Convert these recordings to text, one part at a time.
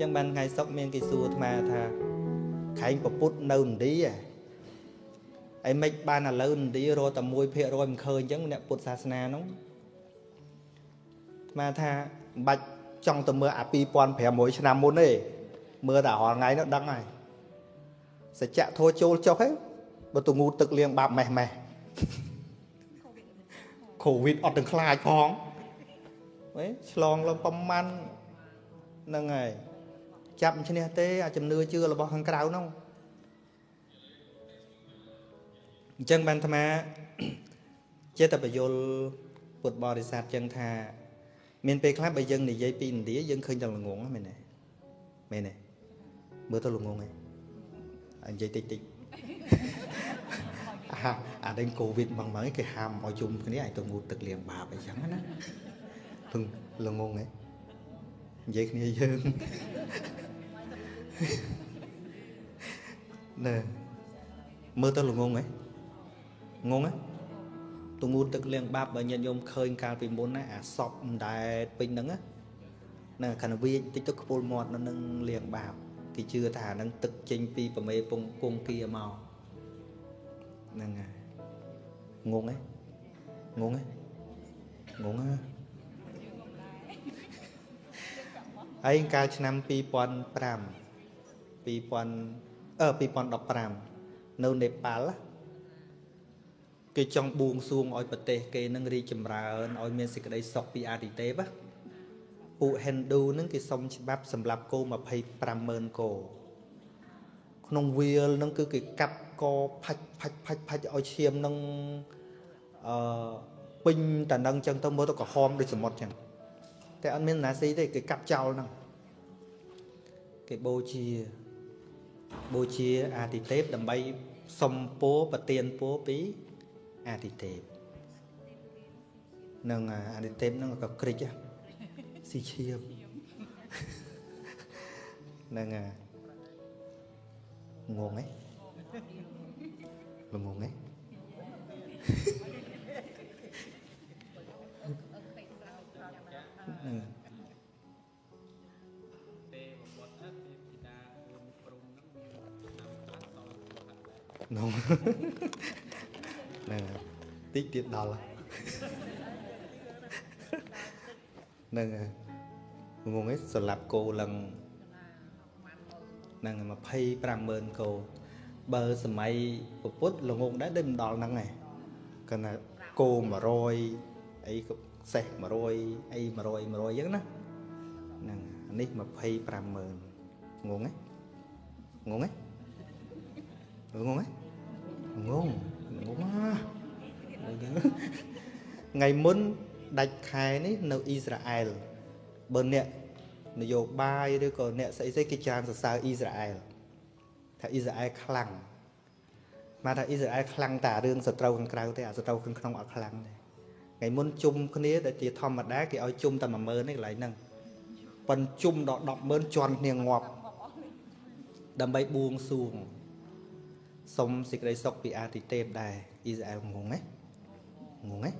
ចឹងបានថ្ងៃសុកមានគេសួរអាត្មាថាខែងប្រពុតនៅឥណ្ឌាអីមិនបានឥឡូវឥណ្ឌារត់តែ1%មិនឃើញចឹងអ្នកពុទ្ធសាសនានោះអាត្មាថាមិនបាច់ចង់ទៅមើលអា2500ឆ្នាំមុនទេមើលតែរាល់ថ្ងៃនោះដឹងហើយសច្ចៈធោចូលចុះហ៎បើទៅងូតទឹកលៀងបាបម៉េះម៉េះកូវីដអត់ទាំងខ្លាចផងហ៎ឆ្លងឡើងប្រមាណហ្នឹងហើយ ចាប់ឈ្នះទេអាជំនឿជឿរបស់ខាងក្រៅហ្នឹងអញ្ចឹងបានអាត្មាចេះតែបញ្យលពុទ្ធបរិស័ទចឹងថា មានពេលខ្លះបើយើងនិយាយពីឥណ្ឌាយើងឃើញតែល្ងងមែនទេមែនទេមើលទៅល្ងងឯងនិយាយតិចតិចអាអាដេញកូវីដហ្មងហ្មងគេហាមឲ្យជុំគ្នាឲ្យទៅងូតទឹកលាងបាបអីចឹងណាពឹងល្ងងឯងនិយាយគ្នាយើង ណែមើលទៅល្ងងហ៎ងងហ៎ទងូតទឹកលៀងបាបបើញាតិញោមឃើញកាលពីមុនណាអាសពមិនដែលពេញហ្នឹងណាណាខណ្ឌវាតិចទៅខ្ពុលមាត់នៅនឹងលៀងបាបគេជឿថាហ្នឹងទឹកចេញពីប្រមេពងគង្គគាមកហ្នឹងហើយងងហ៎ងងហ៎ងងហ៎ហើយកាលឆ្នាំ2005 2000អឺ2015នៅនេប៉ាល់គេចង់បួងសួងឲ្យប្រទេសគេនឹងរីកចម្រើនឲ្យមានសេចក្តីសុខពីអាទិទេពពួក Hindu នឹងគេសុំច្បាប់សម្រាប់គោ250,000គោក្នុងវាលនឹងគឺគេកាប់កផាច់ផាច់ផាច់ផាច់ឲ្យឈាមនឹងអឺពេញតានឹងចឹងទៅមើលទៅក្រហមដូចសមុទ្រចឹងតែអត់មានណាស៊ីទេគេកាប់ចោលហ្នឹងគេបូជា បូជាអាទិទេពដើម្បីសុំពោប្រទានពោពីអាទិទេពនឹងអាទិទេពនឹងក៏ក្រិចស៊ីឈៀបនឹងងងហ៎ល្ងងហ៎ ហ្នឹងនោះហ្នឹងតិចទៀតដល់ហ្នឹងងងឯងសម្រាប់គោឡើងហ្នឹង250,000គោបើសម័យពុទ្ធល្ងងដែរដូចមិនដល់ហ្នឹងឯងគាត់ថាគោ100អីក៏សេះ100អី100 100អញ្ចឹងណាហ្នឹងនេះ250,000ងងឯងងងឯងងងឯង ងងងងថ្ងៃមុនដាច់ខែនេះនៅអ៊ីស្រាអែលបើអ្នកនយោបាយឬក៏អ្នកស្អីស្អីគេច្រើនសរសើរអ៊ីស្រាអែលថាអ៊ីស្រាអែលខ្លាំងមកថាអ៊ីស្រាអែលខ្លាំងតែរឿងសត្រូវខាងក្រៅទេអាសត្រូវខាងក្នុងអត់ខ្លាំងទេថ្ងៃមុនជុំគ្នាដែលជាធម្មតាគេឲ្យជុំតែ10000នេះកន្លែងហ្នឹងប៉ុនជុំដល់100,000ជន់គ្នាងាប់ដើម្បីបួងសួង សុំសេចក្តីសុខពីអាទិទេពដែរអ៊ីស្រាអែលងងហ៎ងងហ៎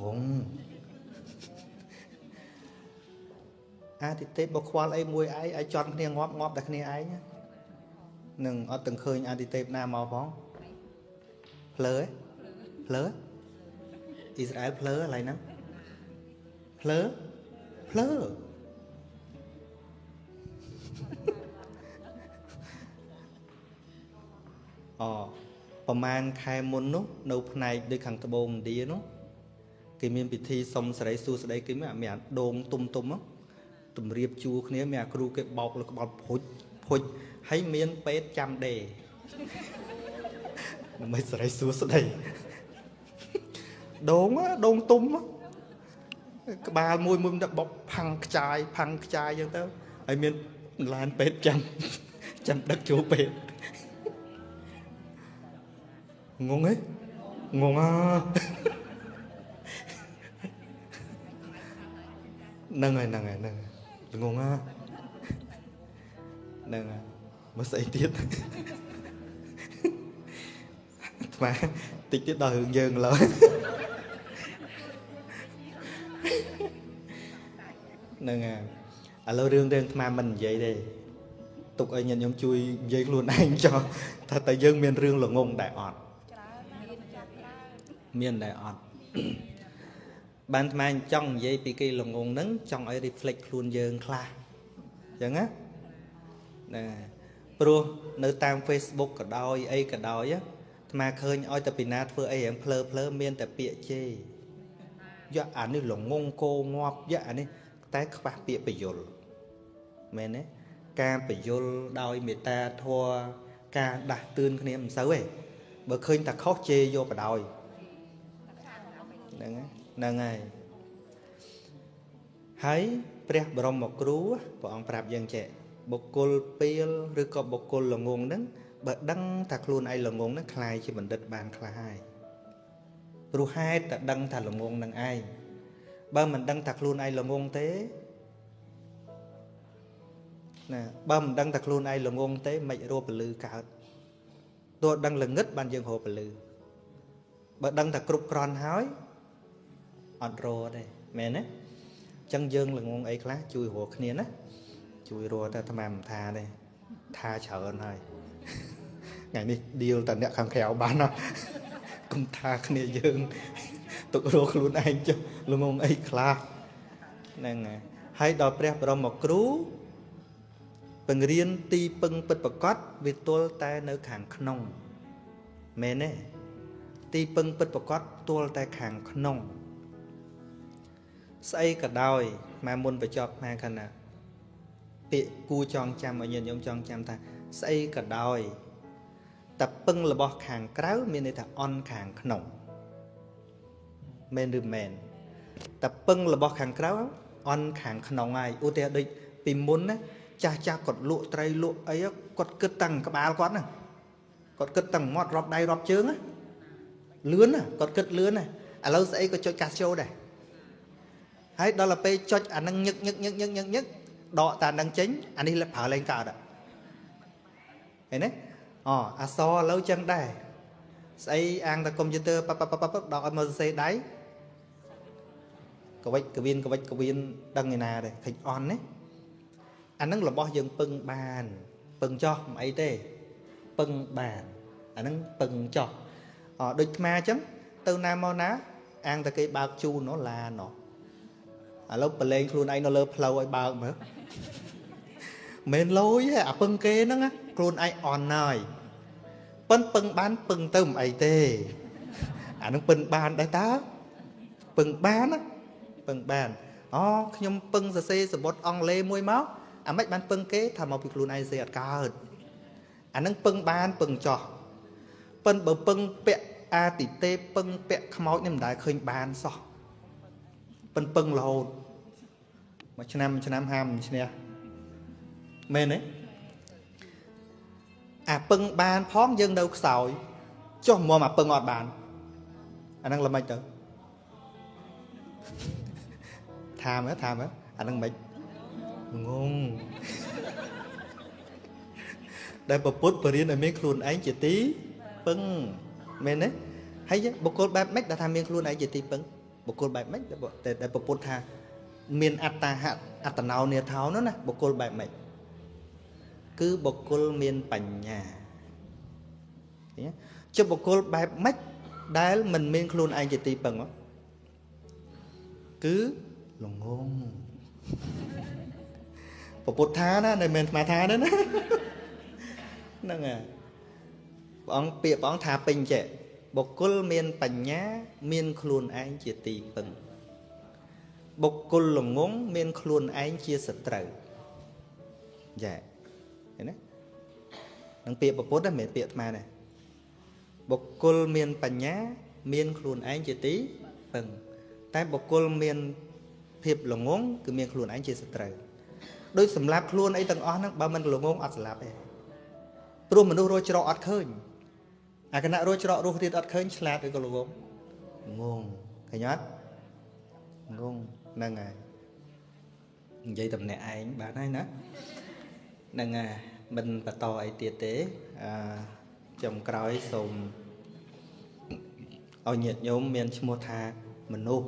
ងងអាទិទេពបើខ្វល់អីមួយឯងឲ្យចន់គ្នាងាប់ងាប់តែគ្នាឯងនឹងអត់ទាំងឃើញអាទិទេពណាមកផងភ្លើភ្លើអ៊ីស្រាអែលភ្លើកន្លែងហ្នឹងភ្លើភ្លើ ប្រហែលខែមុននោះនៅផ្នែកដូចខាងត្បូងឥណ្ឌានោះគេមានពិធីសុំសេរីសួស្តីគេមានអាមានដងទុំទុំទម្រាបជួគ្នាមានអាគ្រូគេបោកលើក្បល់ភុចភុចហើយមានពេទ្យចាំដេដើម្បីសេរីសួស្តីដងដងទុំក្បាលមួយមួយទៅបោកផាំងខ្ចាយផាំងខ្ចាយអញ្ចឹងទៅហើយមានឡានពេទ្យចាំចាំដឹកចូលពេទ្យ ងងហ៎ងងអាហ្នឹងហើយហ្នឹងហើយហ្នឹងងងអាហ្នឹងហើយមកស្អីទៀតថ្មតិចទៀតដល់រឿងយើងឡើយហ្នឹងហើយឥឥឡូវរឿងរឿងអាត្មាមិននិយាយទេទុកឲ្យញាតិញោមជួយនិយាយខ្លួនឯងចោះថាតើយើងមានរឿងល្ងងដែរអត់ មានដែរអត់បានអាត្មាចង់និយាយពីគេល្ងងហ្នឹងចង់ឲ្យ reflect ខ្លួនយើងខ្លះអញ្ចឹងណាណាព្រោះនៅតាម Facebook ក៏ដោយអីក៏ដោយអាត្មាឃើញឲ្យតែពីណាធ្វើអីរៀងភ្លើភ្លើមានតែពាក្យជេរយកអានេះល្ងងគោងាប់យកអានេះតែខ្វះពាក្យបញ្យលមែនទេការបញ្យលដោយមេត្តាធម៌ការដាស់តឿនគ្នាមិនសូវទេបើឃើញតែខុសជេរយកបដ ாய் ហ្នឹងហ្នឹងហើយហើយព្រះបរមគ្រូព្រះអង្គប្រាប់យើងចេះបុគ្គលពីលឬក៏បុគ្គលល្ងងហ្នឹងបើដឹងថាខ្លួនឯងល្ងងហ្នឹងคล้ายជាបណ្ឌិតបានខ្លះហើយព្រោះហេតុតែដឹងថាល្ងងនឹងឯងបើមិនដឹងថាខ្លួនឯងល្ងងទេណាបើមិនដឹងថាខ្លួនឯងល្ងងទេមិនរកពលឺកើតទោះដឹងល្ងឹតបានយើងរកពលឺបើដឹងថាគ្រប់គ្រាន់ហើយ អត់រកទេមែនទេអញ្ចឹងយើងល្ងងអីខ្លះជួយរកគ្នាណាជួយរកតែអាត្មាមិនថាទេថាច្រើនហើយថ្ងៃនេះឌីលតែអ្នកខាងក្រៅបានណាកុំថាគ្នាយើងទុករកខ្លួនឯងចុះល្ងងអីខ្លះហ្នឹងហើយដល់ព្រះបរមគ្រូបង្រៀនទីពឹងពិតប្រកបវាទល់តែនៅខាងក្នុងមែនទេទីពឹងពិតប្រកបទល់តែខាងក្នុង ស្អីក៏ដោយម៉ែមុនបញ្ចប់ម៉ែខណៈពាក្យគួចងចាំឲ្យញាតិញោមចងចាំថាស្អីក៏ដោយតែពឹងរបស់ខាងក្រៅមានន័យថាអន់ខាងក្នុងមែនឬមែនតែពឹងរបស់ខាងក្រៅអន់ខាងក្នុងហើយឧទាហរណ៍ដូចពីមុនណាចាស់ចាស់គាត់លក់ត្រីលក់អីគាត់គិតតាំងក្បាលគាត់ណាគាត់គិតតាំងមាត់រាប់ដៃរាប់ជើងណាលឿនណាគាត់គិតលឿនណាឥឡូវស្អីក៏ចុចកាសចូលដែរ ហើយដល់ទៅពេលចុចអានឹងញឹកញឹកញឹកញឹកញឹកញឹកដកតានឹងចេញអានេះប្រើលេងកើតឃើញទេអូអសឥឡូវចឹងដែរស្អីអាងតែកុំព្យូទ័រប៉ប៉ប៉ប៉ដកឲ្យមើលសរសេរដៃកវិចកវៀនកវិចកវៀនដឹងឯណាដែរឃើញអន់ណាអានឹងរបស់យើងពឹងបាន ពឹងចោះមិនអីទេពឹងបានអានឹងពឹងចោះអដូចថ្មអញ្ចឹងទៅណាមកណាអាងតែគេបើកជូនណោះឡាណោះ ឥឡូវប្រឡែងខ្លួនឯងនៅលើផ្លូវឲ្យបើកមើលមិនលយទេអាពឹងគេហ្នឹងខ្លួនឯងអន់ហើយប៉ិនពឹងបានពឹងទៅមិនអីទេអានឹងពឹងបានដែរតើពឹងបានណាពឹងបានអូខ្ញុំពឹងសរសេរសបុតអង់គ្លេសមួយមកអាម៉េចបានពឹងគេថាមកពីខ្លួនឯងសេអត់កើតអានឹងពឹងបានពឹងចោះប៉ិនបើពឹងពាក់អាទិទេពឹងពាក់ខ្មោចនេះមិនដែលឃើញបានសោះ ប៉ិនពឹងរហូតមួយឆ្នាំមួយឆ្នាំហាមឈ្នះមែនទេអាពឹងបានផងយើងនៅខ្សោយចុះមកអាពឹងអត់បានអាហ្នឹងល្មិចទៅថាមើលថាមើលអាហ្នឹងមិនងងដែលពពុទ្ធបរៀនឲ្យមានខ្លួនឯងជាទីពឹងមែនទេហើយបុគ្គលបែបម៉េចដែលថាមានខ្លួនឯងជាទីពឹង បុគ្គលបែបម៉េចដែលពពុទ្ធថា មានអត្តាហអត្តណោនេថោនោះណាបុគ្គលបែបម៉េចគឺបុគ្គលមានបញ្ញាចុះបុគ្គលបែបម៉េចដែលមិនមានខ្លួនឯងជាទីពឹងគឺល្ងងពុទ្ធថាណាមិនមែនស្មាថាទេណាហ្នឹងហើយព្រះអង្គពាក្យព្រះអង្គថាពេញចេះ បុគ្គលមានបញ្ញា មានខ្លួនឯងជាទីពឹងបុគ្គលល្ងងមានខ្លួនឯងជាសត្រូវយ៉ាឃើញទេនឹងពាក្យពុទ្ធហ្នឹងមិនមែនពាក្យអាត្មាទេបុគ្គលមានបញ្ញា មានខ្លួនឯងជាទីពឹងតែបុគ្គលមានភាពល្ងងគឺមានខ្លួនឯងជាសត្រូវដូចសម្លាប់ខ្លួនអីទាំងអស់ហ្នឹងបើមិនល្ងងអត់សម្លាប់ទេព្រោះមនុស្សរស់ច្រកអត់ឃើញ អាគណៈរស់ច្រករស់ទៀតអត់ឃើញឆ្លាតឬក៏ល្ងងងងឃើញអត់ងងហ្នឹងហើយនិយាយតំណែងឯងបានហើយណាហ្នឹងហើយមិនបន្តអីទៀតទេអឺចំក្រោយសូមឲ្យញាតិញោមមានឈ្មោះថាមនុស្ស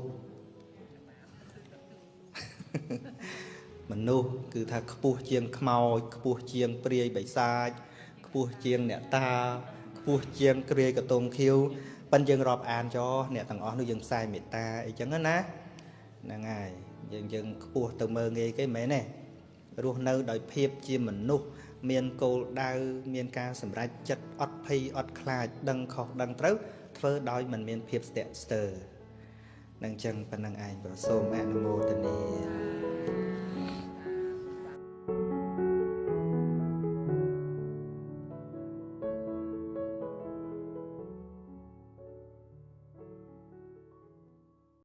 មនុស្សគឺថាខ្ពស់ជាងខ្មោចខ្ពស់ជាងព្រាយបិសាចខ្ពស់ជាងអ្នកតា ខ្ពស់ជាងគ្រាយកតងខៀវប៉ិនយើងរាប់អានចោអ្នកទាំងអស់នោះយើងផ្សាយមេត្តាអីចឹងណាហ្នឹងហើយយើងយើងខ្ពស់ទៅមើងងាយគេមែនទេរស់នៅដោយភាពជាមនុស្សមានគោលដៅមានការសម្រេចចិត្តអត់ភ័យអត់ខ្លាច ដឹងខុសដឹងត្រូវធ្វើដោយមិនមានភាពស្ទាក់ស្ទើរនឹងចឹងប៉ុណ្្នឹងឯងប្រសូមអនុមោទនា